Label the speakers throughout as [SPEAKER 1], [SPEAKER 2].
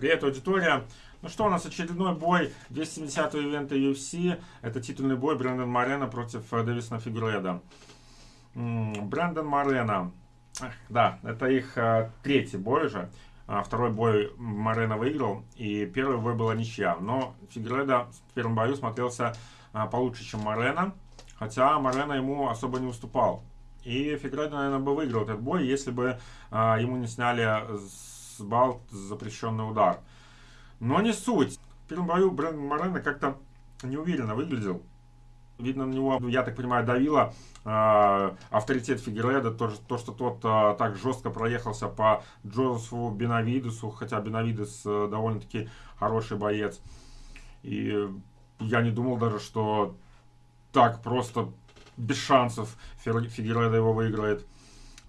[SPEAKER 1] Привет, аудитория! Ну что, у нас очередной бой 270 ивента UFC. Это титульный бой Брэндон Морено против э, Дэвисона Фигуреда. Брэндон Морено. Да, это их а, третий бой уже. А, второй бой Морено выиграл, и первый бой была ничья. Но Фигуреда в первом бою смотрелся а, получше, чем Морено. Хотя Морено ему особо не уступал. И Фигуреда, наверное, бы выиграл этот бой, если бы ему не сняли с балл запрещенный удар. Но не суть. В первом бою Брэндон Морено как-то неуверенно выглядел. Видно, на него, я так понимаю, давило э, авторитет Фигереда, то, то, что тот э, так жестко проехался по Джозефу Бенавидесу, хотя Бенавидес э, довольно-таки хороший боец. И я не думал даже, что так просто без шансов Фигереда его выиграет.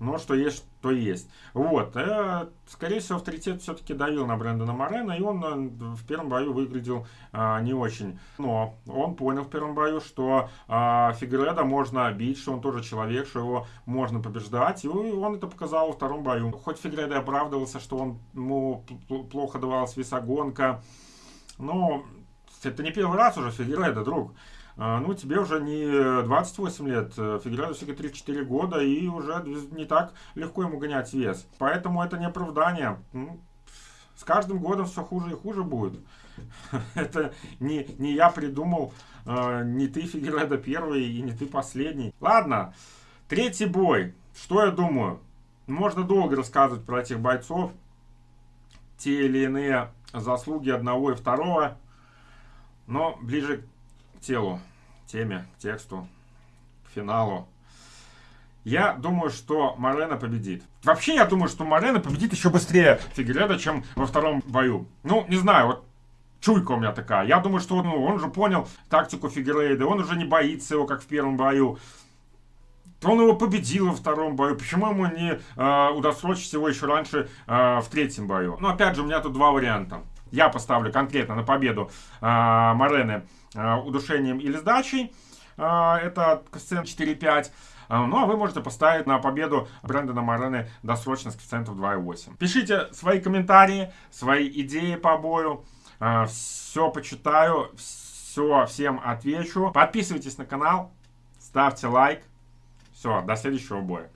[SPEAKER 1] Но что есть, то есть. Вот. Э, скорее всего, авторитет все-таки давил на Брэндона Морена, и он э, в первом бою выглядел э, не очень. Но он понял в первом бою, что э, Фигуреда можно бить, что он тоже человек, что его можно побеждать. И он это показал во втором бою. Хоть Фигуреда оправдывался, что он, ему плохо давалась весогонка, но это не первый раз уже Фигуреда, друг. А, ну, тебе уже не 28 лет, Фигеральду всего 34 года, и уже не так легко ему гонять вес. Поэтому это не оправдание. Ну, с каждым годом все хуже и хуже будет. Это не, не я придумал, э, не ты, Фигередо, первый, и не ты последний. Ладно, третий бой. Что я думаю? Можно долго рассказывать про этих бойцов. Те или иные заслуги одного и второго. Но ближе телу, теме, к тексту, к финалу. Я думаю, что Морено победит. Вообще, я думаю, что Морено победит еще быстрее Фигереда, чем во втором бою. Ну, не знаю, вот чуйка у меня такая. Я думаю, что ну, он уже понял тактику Фигерейда, он уже не боится его, как в первом бою. Он его победил во втором бою. Почему ему не э, удосрочить его еще раньше э, в третьем бою? Ну, опять же, у меня тут два варианта. Я поставлю конкретно на победу э, Морены э, удушением или сдачей. Э, это коэффициент 4,5. Ну, а вы можете поставить на победу Брэндона Морены досрочно с коэффициентом 2,8. Пишите свои комментарии, свои идеи по бою. Все почитаю, все всем отвечу. Подписывайтесь на канал, ставьте лайк. Все, до следующего боя.